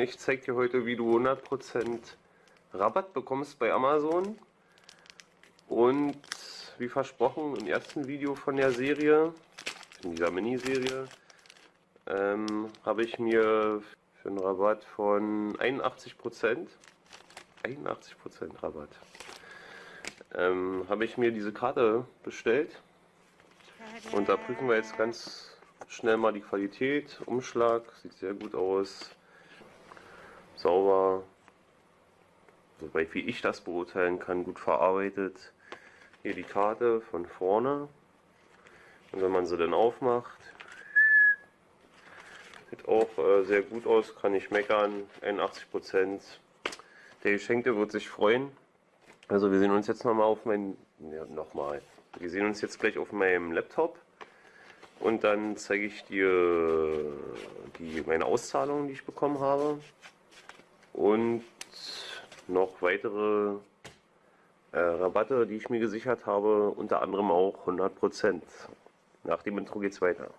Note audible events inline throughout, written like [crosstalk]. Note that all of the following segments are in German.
Ich zeige dir heute, wie du 100% Rabatt bekommst bei Amazon. Und wie versprochen im ersten Video von der Serie, in dieser Miniserie, ähm, habe ich mir für einen Rabatt von 81%, 81% Rabatt, ähm, habe ich mir diese Karte bestellt. Und da prüfen wir jetzt ganz schnell mal die Qualität. Umschlag sieht sehr gut aus sauber, soweit wie ich das beurteilen kann, gut verarbeitet. Hier die Karte von vorne. Und wenn man sie dann aufmacht, sieht auch äh, sehr gut aus, kann ich meckern. 81%. Der Geschenkte wird sich freuen. Also wir sehen uns jetzt nochmal auf meinen, ja, nochmal. Wir sehen uns jetzt gleich auf meinem Laptop. Und dann zeige ich dir die, meine Auszahlung, die ich bekommen habe und noch weitere äh, Rabatte, die ich mir gesichert habe, unter anderem auch 100%. Nach dem Intro geht's weiter.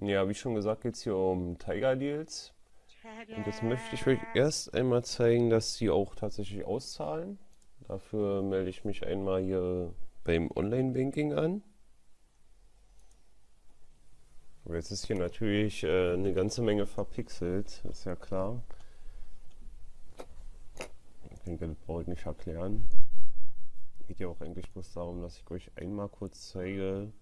Ja, wie schon gesagt, geht es hier um Tiger Deals. Und jetzt möchte ich euch erst einmal zeigen, dass sie auch tatsächlich auszahlen. Dafür melde ich mich einmal hier beim Online-Banking an. Jetzt ist hier natürlich äh, eine ganze Menge verpixelt, ist ja klar. Ich denke, das brauche ich nicht erklären. Geht ja auch eigentlich bloß darum, dass ich euch einmal kurz zeige,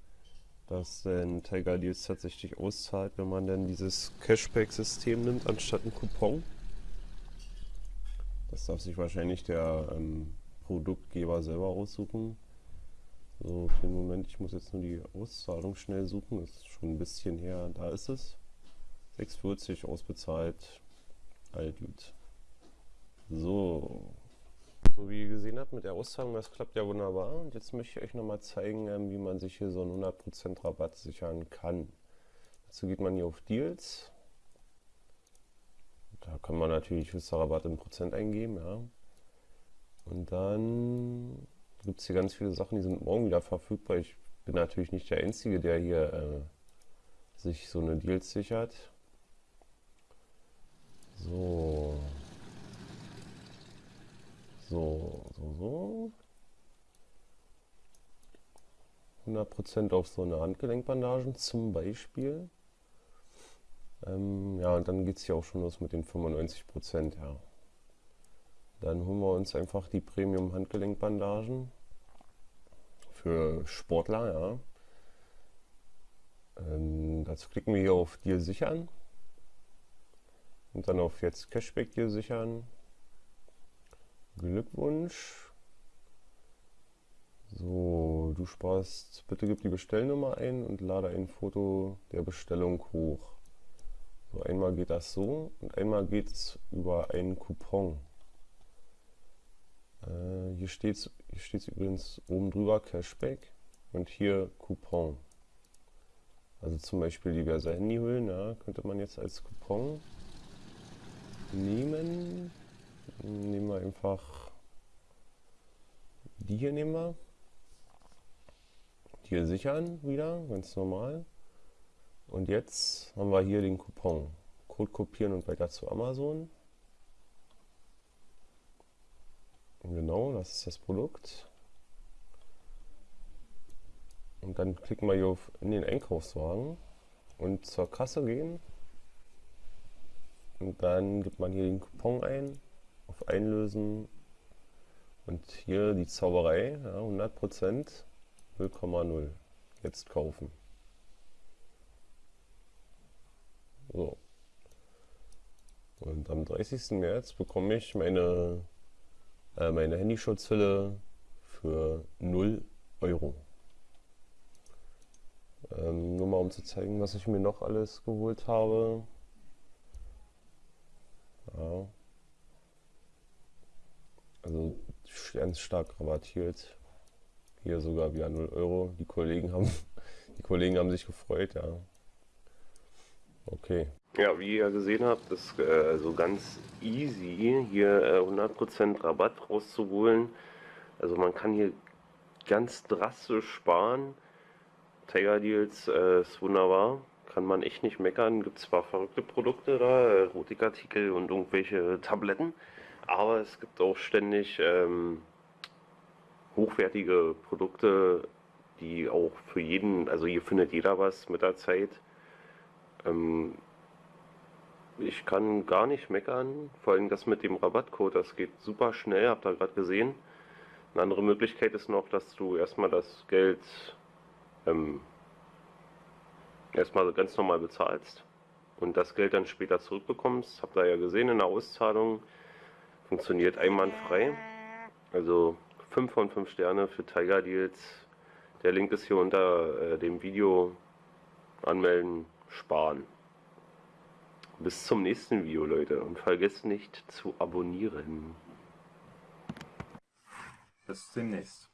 dass denn Tiger Deals tatsächlich auszahlt, wenn man denn dieses Cashback-System nimmt, anstatt ein Coupon. Das darf sich wahrscheinlich der ähm, Produktgeber selber aussuchen. Für den Moment, ich muss jetzt nur die Auszahlung schnell suchen. Das ist schon ein bisschen her. Da ist es. 6,40 ausbezahlt. All gut. So. So wie ihr gesehen habt mit der Auszahlung, das klappt ja wunderbar. Und jetzt möchte ich euch nochmal zeigen, ähm, wie man sich hier so einen 100% Rabatt sichern kann. Dazu geht man hier auf Deals. Da kann man natürlich Rabatt in Prozent eingeben, ja. Und dann gibt es hier ganz viele Sachen, die sind morgen wieder verfügbar. Ich bin natürlich nicht der Einzige, der hier äh, sich so eine Deals sichert. So. So, so, so. 100% auf so eine Handgelenkbandagen zum Beispiel. Ähm, ja, und dann geht es hier auch schon los mit den 95%, ja. Dann holen wir uns einfach die Premium Handgelenkbandagen für Sportler. Ja. Ähm, dazu klicken wir hier auf Deal sichern und dann auf jetzt Cashback Deal sichern. Glückwunsch. So, du sparst, bitte gib die Bestellnummer ein und lade ein Foto der Bestellung hoch. So, einmal geht das so und einmal geht es über einen Coupon. Äh, hier steht es hier steht's übrigens oben drüber Cashback und hier Coupon. Also zum Beispiel diverse Handyhüllen, ja, könnte man jetzt als Coupon nehmen. Nehmen wir einfach die hier nehmen wir. Die hier sichern wieder, ganz normal. Und jetzt haben wir hier den Coupon. Code kopieren und weiter zu Amazon. Genau, das ist das Produkt. Und dann klicken wir hier auf in den Einkaufswagen und zur Kasse gehen. Und dann gibt man hier den Coupon ein, auf Einlösen und hier die Zauberei, ja, 100%, 0,0. Jetzt kaufen. So. Und am 30. März bekomme ich meine äh, meine Handyschutzhülle für 0 Euro. Ähm, nur mal um zu zeigen, was ich mir noch alles geholt habe. Ja. Also ganz stark rabattiert. Hier sogar wieder 0 Euro. Die Kollegen haben, [laughs] die Kollegen haben sich gefreut, ja. Okay. Ja, wie ihr gesehen habt, ist äh, also ganz easy, hier äh, 100% Rabatt rauszuholen. Also man kann hier ganz drastisch sparen Tiger Deals äh, ist wunderbar. Kann man echt nicht meckern. Gibt zwar verrückte Produkte da, Erotikartikel und irgendwelche Tabletten, aber es gibt auch ständig ähm, hochwertige Produkte, die auch für jeden, also hier findet jeder was mit der Zeit. Ähm, ich kann gar nicht meckern, vor allem das mit dem Rabattcode, das geht super schnell, habt ihr gerade gesehen. Eine andere Möglichkeit ist noch, dass du erstmal das Geld ähm, erstmal ganz normal bezahlst und das Geld dann später zurückbekommst. Habt ihr ja gesehen in der Auszahlung. Funktioniert einwandfrei. Also 5 von 5 Sterne für Tiger Deals. Der Link ist hier unter äh, dem Video. Anmelden, sparen. Bis zum nächsten Video, Leute. Und vergesst nicht zu abonnieren. Bis demnächst.